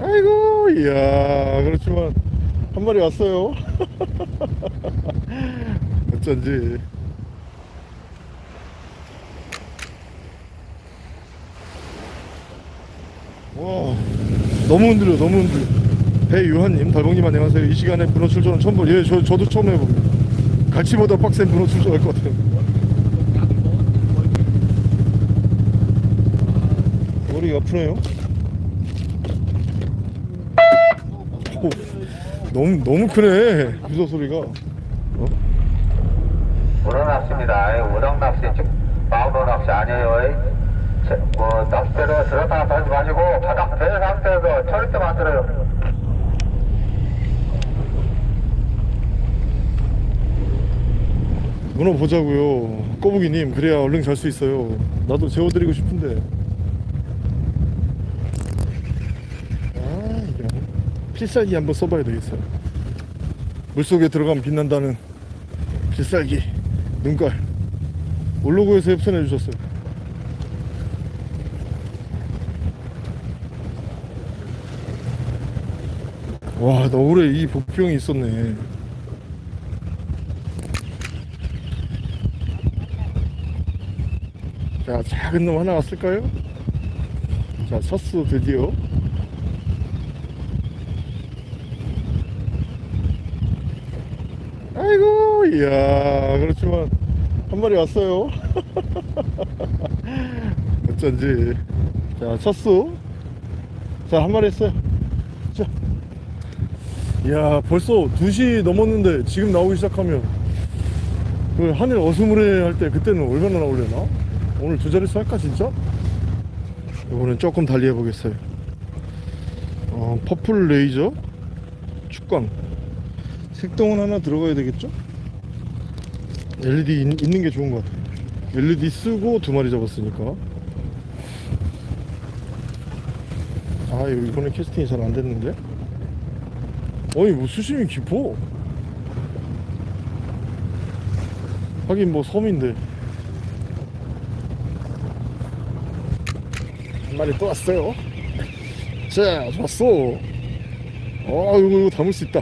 아이고 이야 그렇지만 한 마리 왔어요. 어쩐지. 와 너무 흔들려 너무 흔들려. 배유한님 달봉님 안녕하세요. 이 시간에 문어 출전은 처음 보 예, 저, 저도 처음 해봅니다. 갈치보다 빡센 문어 출전할 것 같아요. 머리가 아프네요 오, 너무 너무 크네 유서 소리가 어? 우렁 낚시입니다. 우렁 낚시, 아니에요. 제- 뭐 낚싯대로 들었다 던지 마시고 바닥 된 상태에서 절대 만들어요. 문어 보자고요 꼬부기님 그래야 얼른 잘 수 있어요 나도 재워드리고 싶은데 아 이거 필살기 한번 써봐야 되겠어요. 물속에 들어가면 빛난다는 필살기 눈깔. 올로그에서 협찬해 주셨어요. 와 너울에 이 복병이 있었네. 자 작은 놈 하나 왔을까요? 자 첫수 드디어 아 이야 그렇지만 한 마리 왔어요. 어쩐지. 자 첫수. 자한 마리 했어요. 자. 이야 벌써 2시 넘었는데 지금 나오기 시작하면. 그 하늘 어스무레 할 때 그때는 얼마나 나오려나? 오늘 두 자릿수 할까 진짜? 이거는 조금 달리 해보겠어요. 어, 퍼플 레이저? 축광. 색동은 하나 들어가야 되겠죠? LED 있, 있는 게 좋은 것 같아요. LED 쓰고 두 마리 잡았으니까. 아 이번에 캐스팅이 잘 안 됐는데? 어이 뭐 수심이 깊어. 하긴 뭐 섬인데. 한 마리 또 왔어요. 자 좋았어. 어 이거, 이거 담을 수 있다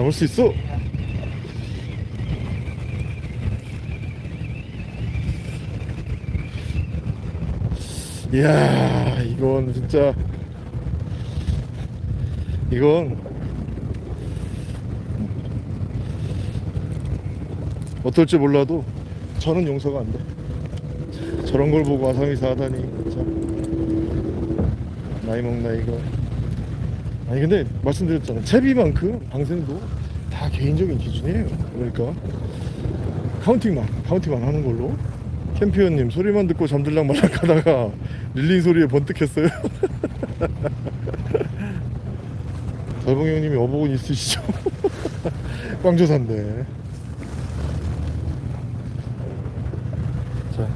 담을 수 있어 이야 이건 진짜 이건 어떨지 몰라도 저는 용서가 안 돼. 저런 걸 보고 아상이사 하다니 참 나이 먹나 이거. 아니 근데 말씀드렸잖아. 채비만큼 방생도 다 개인적인 기준이에요. 그러니까 counting만 counting만 하는 걸로. 캠피언님 소리만 듣고 잠들랑 말랑 하다가 reeling 소리에 번뜩했어요. 달봉 형님이 어복은 있으시죠? 꽝조사인데. 자.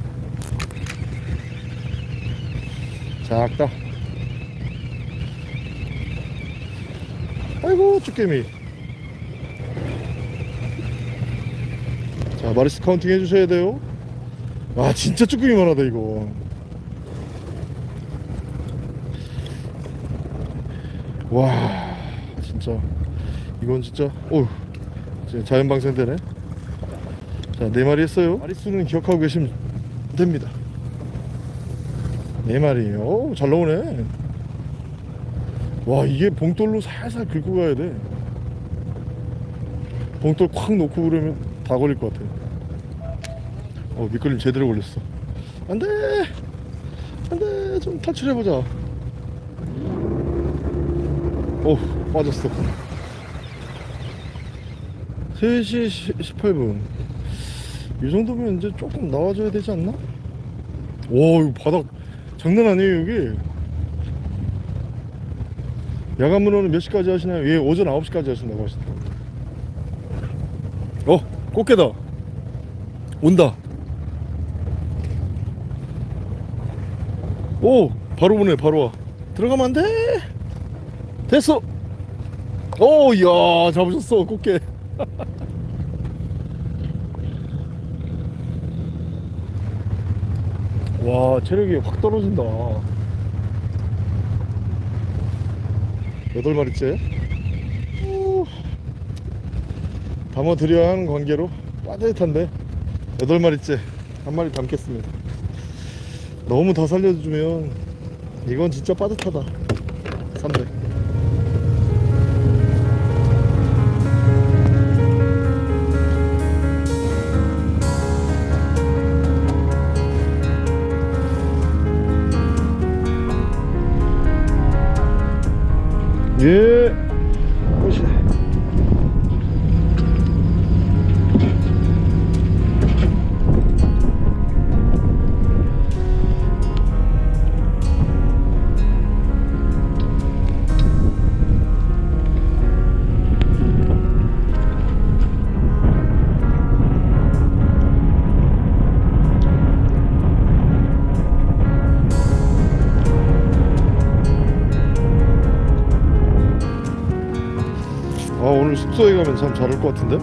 작다. 아이고, 쭈꾸미. 자, 마릿수 counting 해주셔야 돼요. 와, 진짜 쭈꾸미만 하다, 이거. 와, 진짜. 이건 진짜, 어휴. 진짜 자연방생 되네. 자, 네 마리 했어요. 마리수는 기억하고 계시면 됩니다. 네 마리에요. 오, 잘 나오네. 와, 이게 봉돌로 살살 긁고 가야 돼. 봉돌 콱 놓고 그러면 다 걸릴 것 같아. 어, 미끌림 제대로 걸렸어. 안 돼! 안 돼! 좀 탈출해보자. 오, 빠졌어. 3시 18분. 이 정도면 이제 조금 나와줘야 되지 않나? 와 이거 바닥 장난 아니에요 여기 야간 문어는 몇 시까지 하시나요? 예 오전 9시까지 하신다고 하시더라고요. 어 꽃게다. 온다. 오 바로 오네 바로 와. 들어가면 안돼. 됐어. 오 이야 잡으셨어 꽃게. 와 체력이 확 떨어진다 여덟 마리째? 우. 담아드려야 하는 관계로 빠듯한데? 여덟 마리째. 한 마리 담겠습니다. 너무 더 살려주면 이건 진짜 빠듯하다. 300 예. 오늘 숙소에 가면 참 잘할 것 같은데?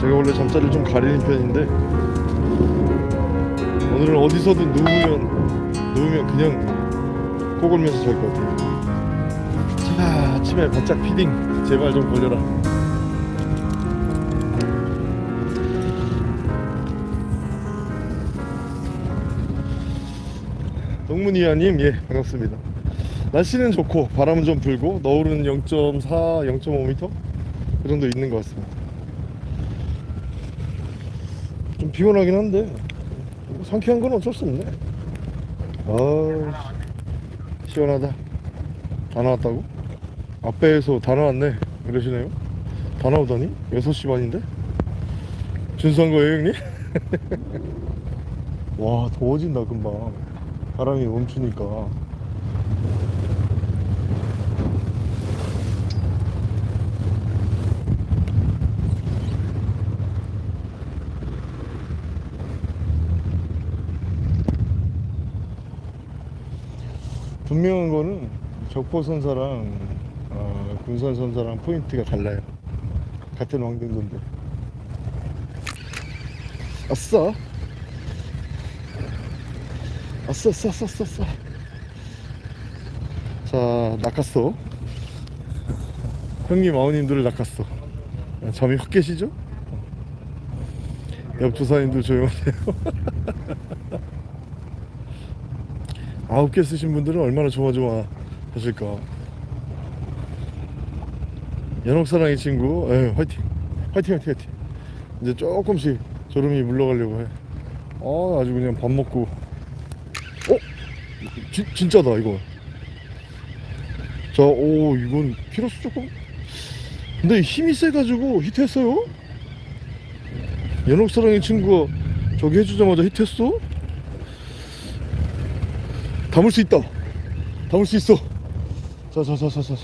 제가 원래 잠자리를 좀 가리는 편인데 오늘은 어디서든 누우면 누우면 그냥 꼬골면서 잘 것 같아요. 자 아침에 바짝 피딩. 제발 좀 걸려라. 동문이야님 예 반갑습니다 날씨는 좋고 바람은 좀 불고 너울은 0.4, 0.5m 그 정도 있는 것 같습니다. 좀 피곤하긴 한데 뭐 상쾌한 건 어쩔 수 없네. 아 시원하다. 다 나왔다고? 앞배에서 다 나왔네. 그러시네요. 다 나오다니? 6시 반인데? 준수한 거예요 형님? 와 더워진다 금방 바람이 멈추니까 분명한 거는 적포선사랑 어, 군산선사랑 포인트가 달라요. 같은 왕등도인데 아싸. 아싸 아싸 아싸 아싸 아싸. 자 낚았어. 형님 아우님들을 낚았어. 아, 잠이 확 깨시죠? 옆 조사님들 조용하세요 아홉 개 쓰신 분들은 얼마나 조마조마 하실까. 연옥사랑의 친구. 에 화이팅. 화이팅 화이팅 화이팅. 이제 조금씩 졸음이 물러가려고 해. 아, 아주 그냥 밥 먹고. 어? 지, 진짜다 이거. 자, 오 이건 키로수 조금? 근데 힘이 세가지고 히트했어요? 연옥사랑의 친구가 저기 해주자마자 히트했어 담을 수 있다. 담을 수 있어. 자, 자, 자, 자, 자.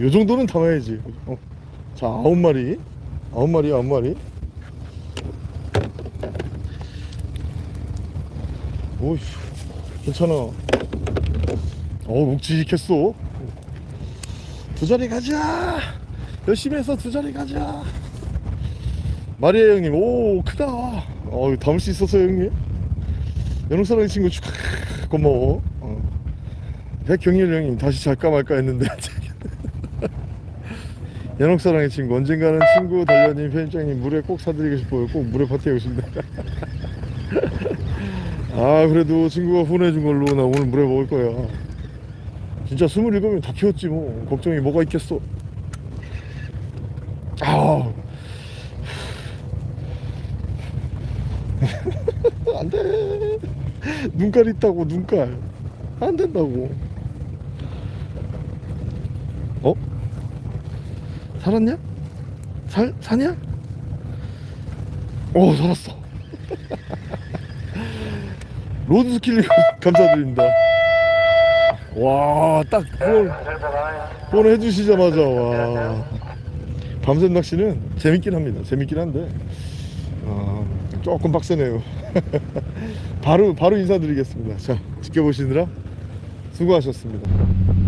요 정도는 담아야지. 어. 자, 아홉 마리. 아홉 마리, 아홉 마리. 오이, 괜찮아. 어, 묵직했어. 두 자리 가자. 열심히 해서 두 자리 가자. 마리아 형님, 오, 크다. 어, 담을 수 있었어요, 형님. 연옥사랑의 친구 축하. 고마워. 어. 백경일 형님 다시 잘까 말까 했는데 연옥사랑의 친구 언젠가는 친구 달려님 편집장님 물에 꼭 사드리고 싶어요. 꼭 물에 파티하고 싶네. 아 그래도 친구가 후원해준 걸로 나 오늘 물에 먹을 거야. 진짜 27명 다 키웠지 뭐 걱정이 뭐가 있겠어. 아 안돼. 눈깔 있다고 눈깔. 안 된다고. 어? 살았냐? 살, 사냐? 오 살았어. 로드스킬 감사드립니다. 와딱 그걸 그걸 해주시자마자 와. 밤샘 낚시는 재밌긴 합니다. 재밌긴 한데 아, 조금 빡세네요. 바로 바로 인사드리겠습니다. 자 지켜보시느라 수고하셨습니다